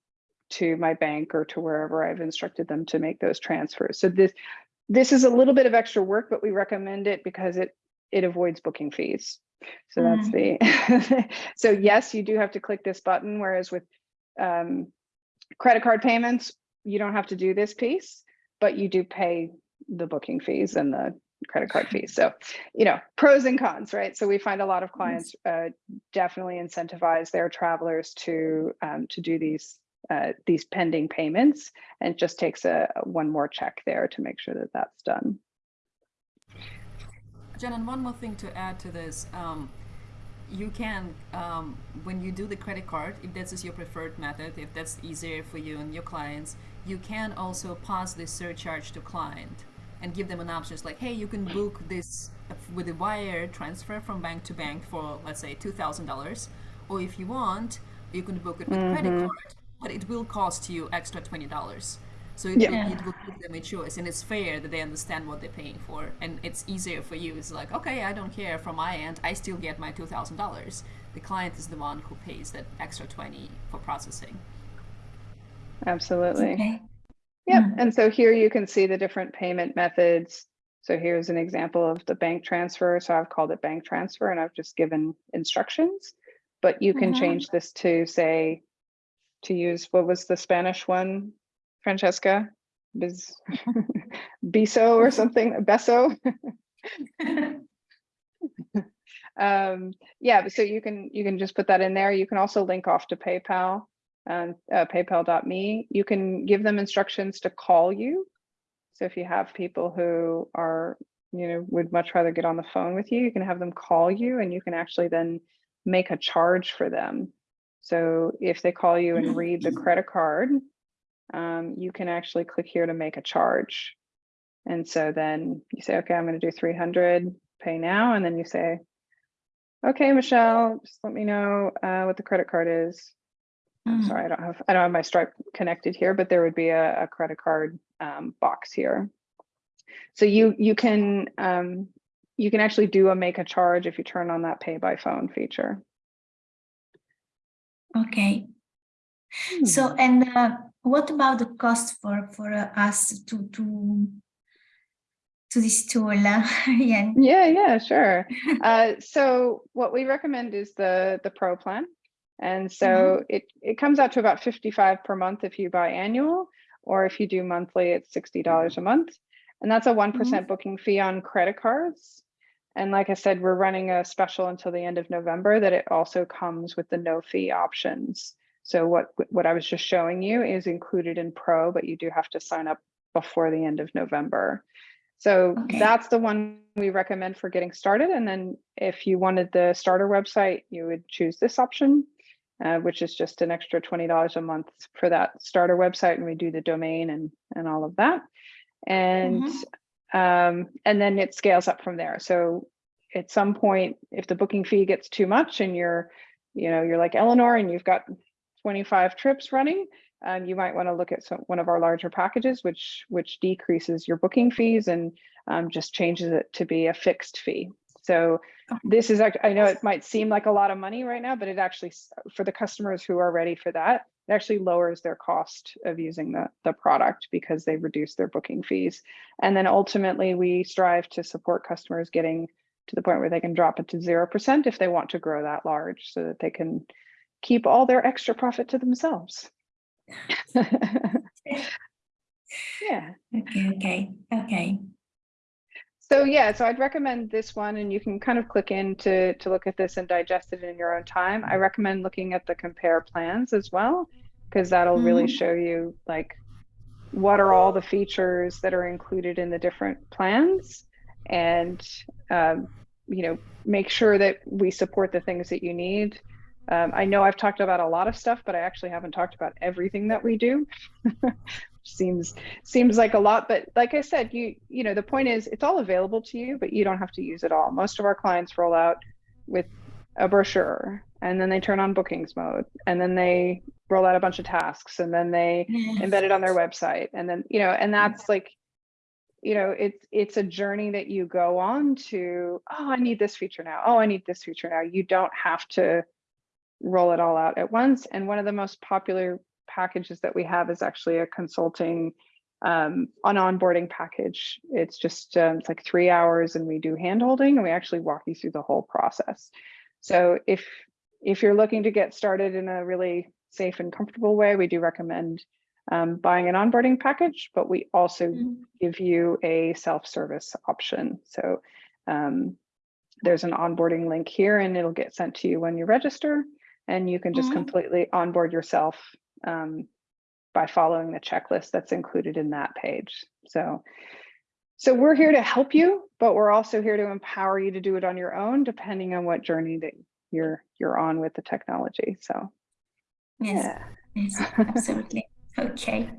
to my bank or to wherever I've instructed them to make those transfers. So this this is a little bit of extra work, but we recommend it because it it avoids booking fees. So that's the so yes, you do have to click this button, whereas with um, credit card payments, you don't have to do this piece, but you do pay the booking fees and the credit card fees. So, you know, pros and cons, right? So we find a lot of clients uh, definitely incentivize their travelers to um, to do these uh, these pending payments, and it just takes a one more check there to make sure that that's done. Jen, and one more thing to add to this. Um, you can, um, when you do the credit card, if this is your preferred method, if that's easier for you and your clients, you can also pass this surcharge to client and give them an option. It's like, hey, you can book this with a wire transfer from bank to bank for, let's say, $2,000. Or if you want, you can book it with credit card, but it will cost you extra $20. So it, Yeah. will, it will give them a choice, and it's fair that they understand what they're paying for, and it's easier for you. It's like, okay, I don't care from my end. I still get my two thousand dollars. The client is the one who pays that extra twenty for processing. Absolutely. Okay. Yep, Mm. and so here you can see the different payment methods. So here's an example of the bank transfer. So I've called it bank transfer and I've just given instructions. But you can Mhm. change this to say, to use, what was the Spanish one, Francesca? Biz, Biso or something, Beso? Um, yeah, so you can, you can just put that in there. You can also link off to PayPal, um, uh, paypal.me. You can give them instructions to call you. So if you have people who are, you know, would much rather get on the phone with you, you can have them call you and you can actually then make a charge for them. So if they call you and read the credit card, um, you can actually click here to make a charge. And so then you say, okay, I'm going to do 300, pay now. And then you say, okay, Michelle, just let me know uh, what the credit card is. I'm Mm. sorry, I don't have, I don't have my Stripe connected here, but there would be a, a credit card um, box here. So you you can um, you can actually do a make a charge if you turn on that pay by phone feature. Okay. So, and uh, what about the cost for for uh, us to to to this tool? Uh, yeah. Yeah, yeah, sure. uh, so what we recommend is the the pro plan. And so it, it comes out to about 55 per month if you buy annual, or if you do monthly, it's $60 a month. And that's a one booking fee on credit cards. And like I said, we're running a special until the end of November that it also comes with the no fee options. So what what I was just showing you is included in pro, but you do have to sign up before the end of November. So Okay. that's the one we recommend for getting started. And then if you wanted the starter website, you would choose this option, uh, which is just an extra $20 a month for that starter website. And we do the domain and, and all of that. And, um, and then it scales up from there. So at some point, if the booking fee gets too much and you're, you know, you're like Eleanor and you've got 25 trips running, um, you might want to look at some, one of our larger packages, which which decreases your booking fees and um, just changes it to be a fixed fee. So this is, I know it might seem like a lot of money right now, but it actually, for the customers who are ready for that, it actually lowers their cost of using the, the product because they reduce their booking fees. And then ultimately we strive to support customers getting to the point where they can drop it to 0% if they want to grow that large so that they can keep all their extra profit to themselves. yeah. Okay, okay, okay. So yeah, so I'd recommend this one and you can kind of click in to, to look at this and digest it in your own time. I recommend looking at the compare plans as well, because that'll really Mhm. show you like what are all the features that are included in the different plans and um, you know make sure that we support the things that you need. Um, I know I've talked about a lot of stuff, but I actually haven't talked about everything that we do. seems seems like a lot but like i said you you know the point is it's all available to you but you don't have to use it all. Most of our clients roll out with a brochure and then they turn on bookings mode and then they roll out a bunch of tasks and then they embed it on their website and then you know and that's like you know it's it's a journey that you go on to oh i need this feature now. Oh i need this feature now. You don't have to roll it all out at once and one of the most popular packages that we have is actually a consulting um, an onboarding package. It's just um, it's like three hours, and we do hand holding, and we actually walk you through the whole process. So if if you're looking to get started in a really safe and comfortable way, we do recommend um, buying an onboarding package, but we also Mhm. give you a self-service option. So um, there's an onboarding link here, and it'll get sent to you when you register, and you can just Mhm. completely onboard yourself um, by following the checklist that's included in that page. So, so we're here to help you, but we're also here to empower you to do it on your own, depending on what journey that you're you're on with the technology. So, Yes, yeah. yes, absolutely. Okay.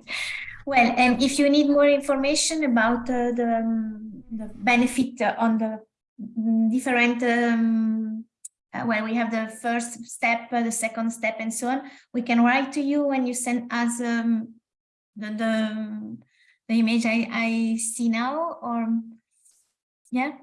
Well, and if you need more information about uh, the, um, the benefit uh, on the mm, different, um, uh, well, we have the first step, uh, the second step, and so on. We can write to you when you send us um, the, the the image I, I see now, or yeah,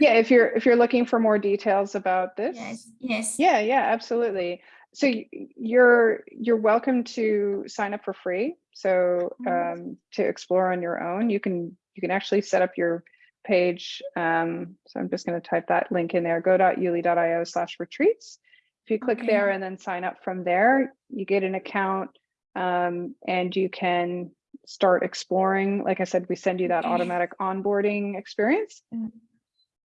Yeah, if you're if you're looking for more details about this, yes, yes. Yeah, yeah, absolutely. So you're you're welcome to sign up for free. So Mhm. um, to explore on your own, you can you can actually set up your page. Um, so I'm just going to type that link in there. Go.youli.io slash retreats. If you click Okay. there and then sign up from there, you get an account um, and you can start exploring. Like I said, we send you that Okay. automatic onboarding experience. Mm.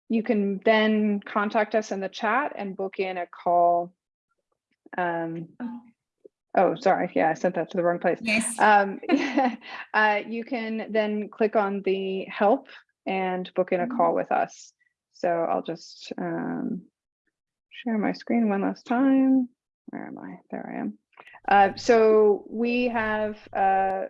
You can then contact us in the chat and book in a call um, Oh, oh, sorry. Yeah, I sent that to the wrong place. Yes. Um, uh, you can then click on the help and book in a call with us. So I'll just um, share my screen one last time. Where am I? There I am. Uh, so we have uh,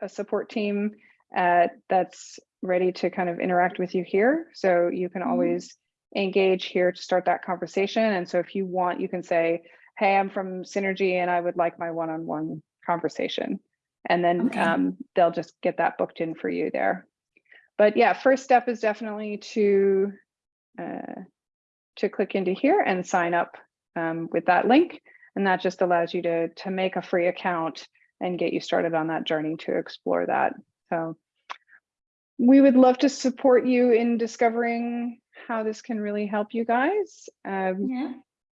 a support team uh, that's ready to kind of interact with you here. So you can Mhm. always engage here to start that conversation. And so if you want, you can say, hey, I'm from Synergy and I would like my one-on-one conversation. And then Okay. um, they'll just get that booked in for you there. But yeah, first step is definitely to uh, to click into here and sign up um, with that link. And that just allows you to, to make a free account and get you started on that journey to explore that. So we would love to support you in discovering how this can really help you guys. Um, Yeah.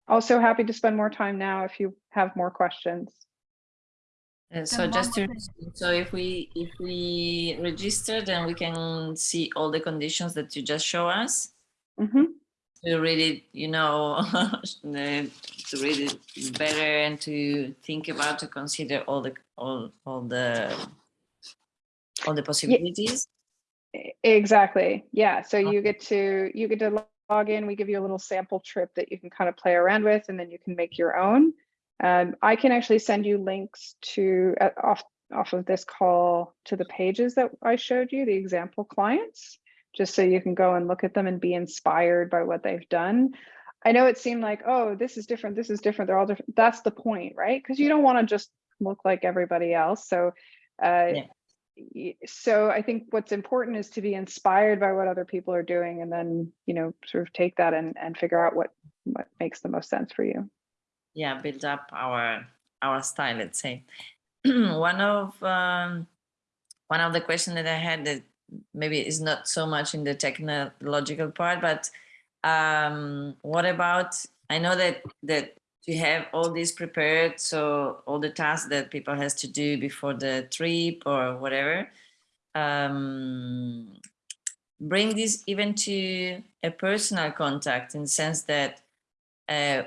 also happy to spend more time now if you have more questions. Uh, so just to, so if we if we register, then we can see all the conditions that you just show us Mhm. to read it, you know, to read it better and to think about to consider all the all all the all the possibilities. Exactly. Yeah. So you get to you get to log in. We give you a little sample trip that you can kind of play around with, and then you can make your own. Um, I can actually send you links to uh, off off of this call to the pages that I showed you, the example clients, just so you can go and look at them and be inspired by what they've done. I know it seemed like, oh, this is different, this is different, they're all different. That's the point, right? Because you don't want to just look like everybody else. So uh, Yeah. so I think what's important is to be inspired by what other people are doing and then, you know, sort of take that and, and figure out what, what makes the most sense for you. Yeah build up our our style let's say. One of um, one of the questions that i had that maybe is not so much in the technological part but um, what about i know that that you have all this prepared so all the tasks that people has to do before the trip or whatever. Um, bring this even to a personal contact in the sense that uh,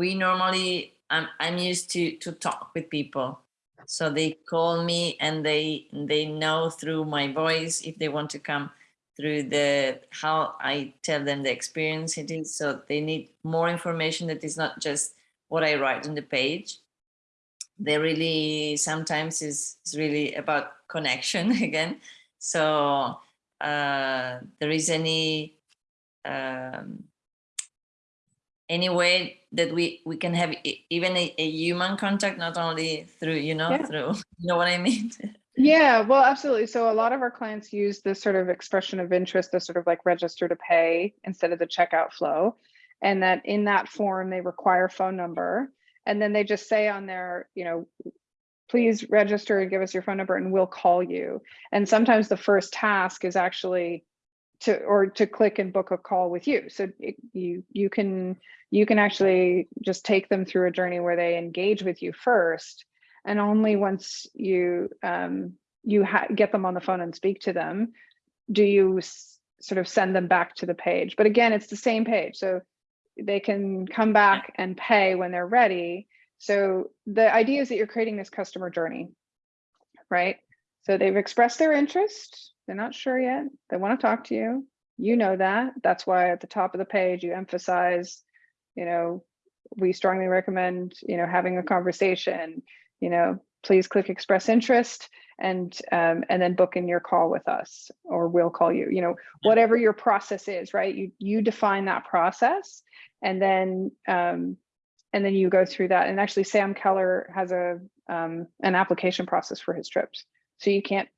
we normally I'm, I'm used to to talk with people. So they call me and they they know through my voice if they want to come through the how i tell them the experience it is. So they need more information that is not just what i write on the page. They really sometimes is, is really about connection again. So uh, there is any um, any way that we we can have even a, a human contact not only through you know Yeah. through you know what i mean Yeah, well, absolutely. So a lot of our clients use this sort of expression of interest as sort of like register to pay instead of the checkout flow. And that in that form, they require phone number. And then they just say on there, you know, please register and give us your phone number and we'll call you. And sometimes the first task is actually to or to click and book a call with you. So it, you you can you can actually just take them through a journey where they engage with you first and only once you um, you get them on the phone and speak to them do you sort of send them back to the page. But again it's the same page so they can come back and pay when they're ready. So the idea is that you're creating this customer journey right? So they've expressed their interest they're not sure yet they want to talk to you you know that that's why at the top of the page you emphasize you know we strongly recommend you know having a conversation you know, please click express interest and um, and then book in your call with us or we'll call you, you know, whatever your process is, right? You you define that process and then um, and then you go through that. And actually Sam Keller has a um, an application process for his trips. So you can't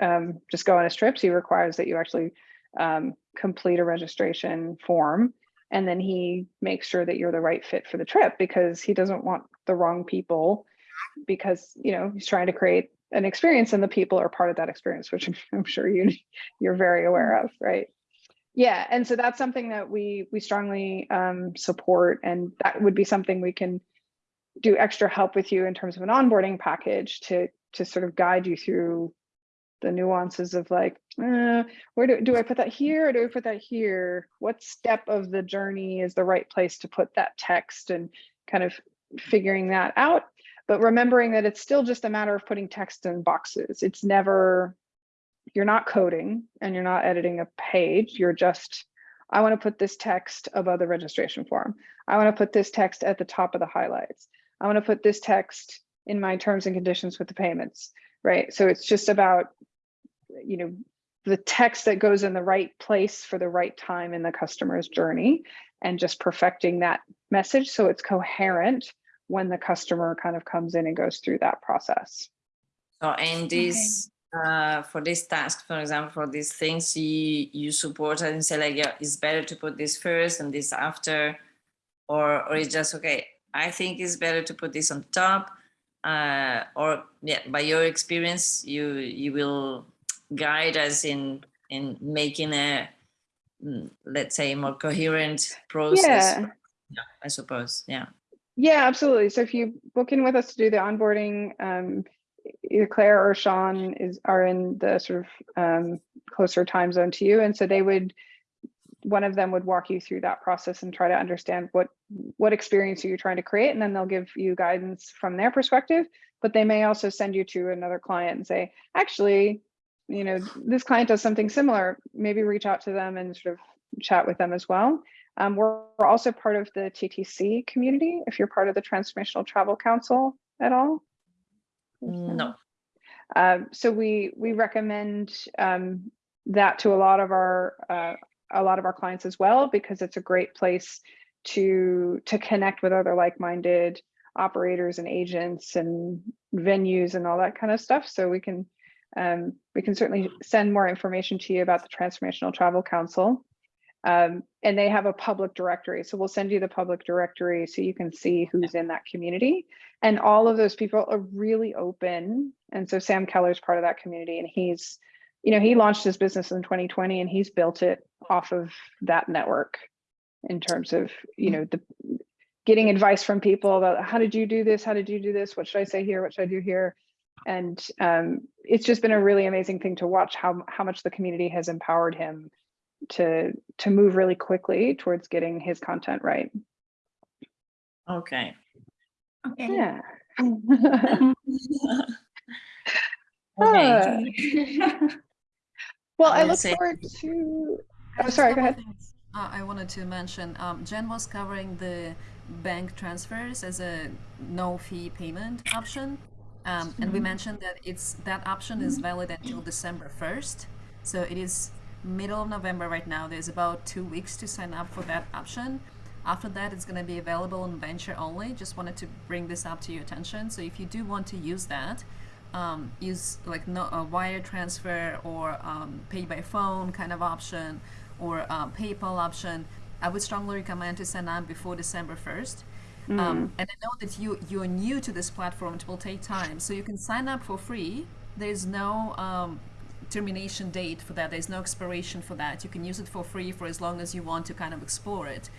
um, just go on his trips. He requires that you actually um, complete a registration form and then he makes sure that you're the right fit for the trip because he doesn't want the wrong people because you know he's trying to create an experience and the people are part of that experience which I'm, sure you you're very aware of right? Yeah and so that's something that we we strongly um, support and that would be something we can do extra help with you in terms of an onboarding package to to sort of guide you through the nuances of like uh, where do, do i put that here or do i put that here what step of the journey is the right place to put that text and kind of figuring that out but remembering that it's still just a matter of putting text in boxes. It's never, you're not coding and you're not editing a page. You're just, I want to put this text above the registration form. I want to put this text at the top of the highlights. I want to put this text in my terms and conditions with the payments, right? So it's just about, you know, the text that goes in the right place for the right time in the customer's journey and just perfecting that message so it's coherent when the customer kind of comes in and goes through that process. so and this uh, for this task, for example, for these things, you you support and say like, yeah, it's better to put this first and this after, or or it's just okay. I think it's better to put this on top, uh, or yeah, by your experience, you you will guide us in in making a mm, let's say more coherent process. Yeah. Yeah, I suppose. Yeah. Yeah, absolutely. So if you book in with us to do the onboarding, um, either Claire or Sean is are in the sort of um, closer time zone to you, and so they would one of them would walk you through that process and try to understand what what experience are you trying to create, and then they'll give you guidance from their perspective. But they may also send you to another client and say, actually, you know, this client does something similar. Maybe reach out to them and sort of chat with them as well. Um, we're, we're also part of the TTC community. If you're part of the Transformational Travel Council at all. No. Um, so we we recommend um, that to a lot of our uh, a lot of our clients as well because it's a great place to to connect with other like-minded operators and agents and venues and all that kind of stuff. So we can um, we can certainly send more information to you about the Transformational Travel Council. Um, and they have a public directory. So we'll send you the public directory so you can see who's in that community. And all of those people are really open. And so Sam Keller's part of that community and he's, you know, he launched his business in 2020 and he's built it off of that network in terms of, you know, the getting advice from people about how did you do this? How did you do this? What should I say here? What should I do here? And um, it's just been a really amazing thing to watch how, how much the community has empowered him to to move really quickly towards getting his content right. Okay. Okay. Yeah. okay. Uh, well, I I look say- forward to. Oh, sorry. Go ahead. uh, I wanted to mention, um, Jen was covering the bank transfers as a no fee payment option. Um, and we mentioned that it's that option is valid until December 1st. So it is middle of November right now. There's about two weeks to sign up for that option. After that, it's going to be available on Venture only. Just wanted to bring this up to your attention. So if you do want to use that, um, use like no, a wire transfer or um, pay by phone kind of option or um, PayPal option, I would strongly recommend to sign up before December 1st. Um, and I know that you you're new to this platform. It will take time, so you can sign up for free. There's no um, termination date for that. There's no expiration for that. You can use it for free for as long as you want to kind of explore it.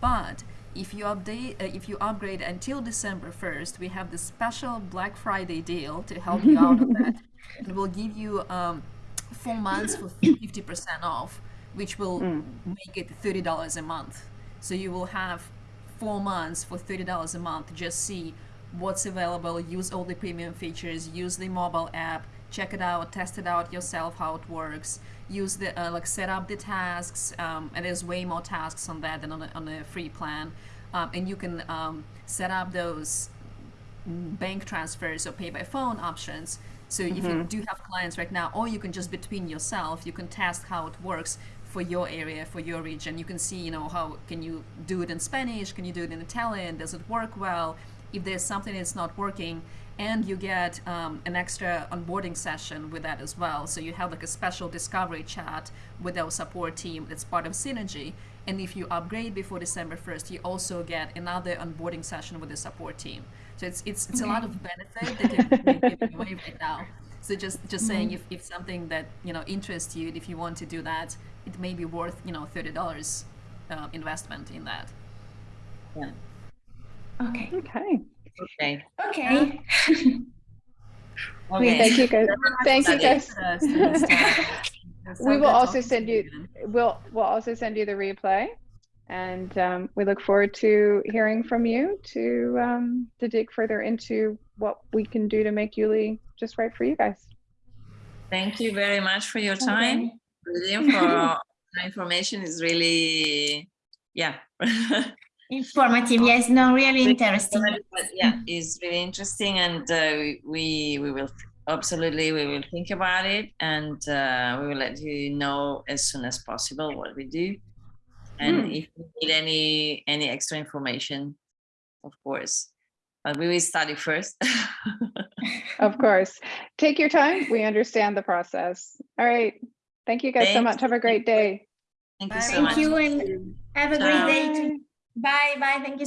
But if you update, uh, if you upgrade until December 1st, we have this special Black Friday deal to help you out on that. And we'll give you um, four months for 50% off, which will make it $30 a month. So you will have four months for $30 a month. Just see what's available, use all the premium features, use the mobile app, check it out, test it out yourself how it works. Use the uh, like set up the tasks, um, and there's way more tasks on that than on a, on a free plan. Um, and you can um, set up those mm, bank transfers or pay by phone options. So if you do have clients right now, or you can just between yourself, you can test how it works for your area, for your region. You can see, you know, how can you do it in Spanish? Can you do it in Italian? Does it work well? If there's something that's not working, and you get um, an extra onboarding session with that as well. So you have like a special discovery chat with our support team that's part of Synergy. And if you upgrade before December 1st, you also get another onboarding session with the support team. So it's it's, it's a lot of benefit that you're, giving away right now. So just just saying if, if something that you know interests you, if you want to do that, it may be worth you know thirty dollars uh, investment in that. Yeah. Okay. Okay. Okay. Okay. Okay. Thank you guys. Thank you guys. Uh, students, it's so We will also send you, we'll, we'll also send you the replay. And um, we look forward to hearing from you to, um, to dig further into what we can do to make Youli just right for you guys. Thank you very much for your time. Brilliant for the information is really, yeah. Informative. Yes. No. Really interesting. Yeah, it's really interesting, and uh, we we will absolutely we will think about it, and uh, we will let you know as soon as possible what we do, and Hmm. if you need any any extra information, of course. But we will study first. Of course. Take your time. We understand the process. All right. Thank you guys so much. Have a great day. Thank you Bye. so Thank much. you and have a Ciao. great day. too. Bye. Bye, bye. Thank you